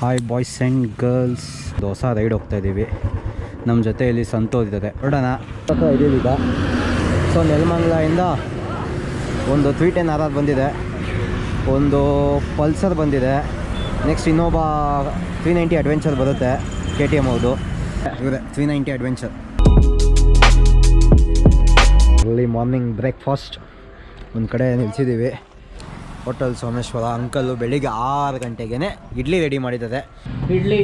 Hi boys and girls dosa ride ಹೋಗ್ತಾ ಇದ್ದೀವಿ ನಮ್ಮ ಜೊತೆಯಲ್ಲಿ ಸಂತೋಷ್ ಇದ್ದಾರೆ. ನೋಡೋಣ. ಇದ್ದೀವಿ ಸೊ ನೆಲಮಂಗ್ಲಿಂದ ಒಂದು ಟೆನ್ ಆರ್ ಆರ್ ಬಂದಿದೆ. ಒಂದು ಪಲ್ಸರ್ ಬಂದಿದೆ. ನೆಕ್ಸ್ಟ್ ಇನ್ನೊಬ್ಬ ತ್ರೀ ನೈಂಟಿ ಅಡ್ವೆಂಚರ್ ಬರುತ್ತೆ. ಕೆ ಟಿ ಎಂ ಹೌದು ಇವರೇ ತ್ರೀ ನೈಂಟಿ ಅಡ್ವೆಂಚರ್ ಅಲ್ಲಿ ಮಾರ್ನಿಂಗ್ ಬ್ರೇಕ್ಫಾಸ್ಟ್ ಒಂದು ಕಡೆ ನಿಲ್ಸಿದ್ದೀವಿ ಹೋಟೆಲ್ ಸೋಮೇಶ್ವರ ಅಂಕಲು ಬೆಳಿಗ್ಗೆ ಆರು ಗಂಟೆಗೆ ಇಡ್ಲಿ ರೆಡಿ ಮಾಡಿದ್ದಾರೆ. ಇಡ್ಲಿ.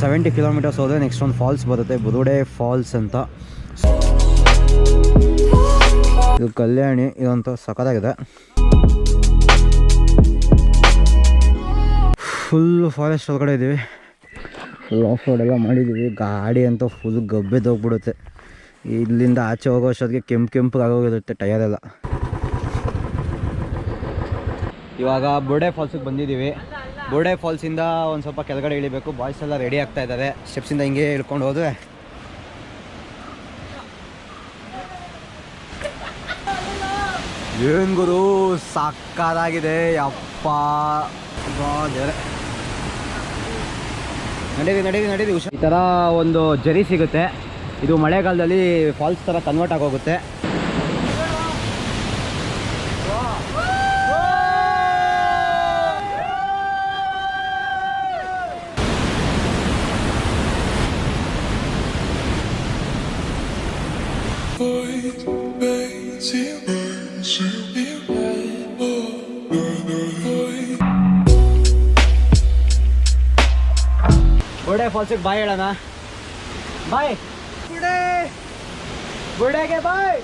ಸೆವೆಂಟಿ ಕಿಲೋಮೀಟರ್ಸ್ ಹೋದರೆ ನೆಕ್ಸ್ಟ್ ಒಂದು ಫಾಲ್ಸ್ ಬರುತ್ತೆ ಬುರುಡೆ ಫಾಲ್ಸ್ ಅಂತ. ಇದು ಕಲ್ಯಾಣಿ ಇದಂತೂ ಸಖತ್ತಾಗಿದೆ. ಫುಲ್ ಫಾರೆಸ್ಟ್ ಒಳಗಡೆ ಇದ್ದೀವಿ ಫುಲ್ ಆಫ್ ರೋಡ್ ಎಲ್ಲ ಮಾಡಿದ್ದೀವಿ ಗಾಡಿ ಅಂತ ಫುಲ್ ಗಬ್ಬೆದೋಗ್ಬಿಡುತ್ತೆ ಇಲ್ಲಿಂದ ಆಚೆ ಹೋಗೋ ಅಷ್ಟೊತ್ತಿಗೆ ಕೆಂಪು ಕೆಂಪು ಆಗೋಗಿರುತ್ತೆ ಟಯರ್ ಎಲ್ಲ. ಇವಾಗ ಬೋರ್ಡೆ ಫಾಲ್ಸಿಗೆ ಬಂದಿದ್ದೀವಿ. ಬೋರ್ಡೆ ಫಾಲ್ಸಿಂದ ಒಂದು ಸ್ವಲ್ಪ ಕೆಳಗಡೆ ಇಳಿಬೇಕು. ಬಾಯ್ಸ್ ಎಲ್ಲ ರೆಡಿ ಆಗ್ತಾ ಇದ್ದಾರೆ. ಸ್ಟೆಪ್ಸಿಂದ ಹಿಂಗೆ ಇಳ್ಕೊಂಡು ಹೋದ್ರೆ. ಏನು ಗುರು ಸಾಕಾಗಿದೆ ದೇವ್ರೆ. ನಡೀರಿ ನಡೀರಿ ನಡೀರಿ. ಹುಷಾರು ಈ ಥರ ಒಂದು ಜರಿ ಸಿಗುತ್ತೆ. ಇದು ಮಳೆಗಾಲದಲ್ಲಿ ಫಾಲ್ಸ್ ಥರ ಕನ್ವರ್ಟ್ ಆಗೋಗುತ್ತೆ. ಬುರ್ಡೆ ಫಾಲ್ಸಿಗೆ ಬಾಯ್ ಹೇಳೋಣ ಬಾಯ್ ಬುರ್ಡೆ ಬುರ್ಡೆಗೆ ಬಾಯ್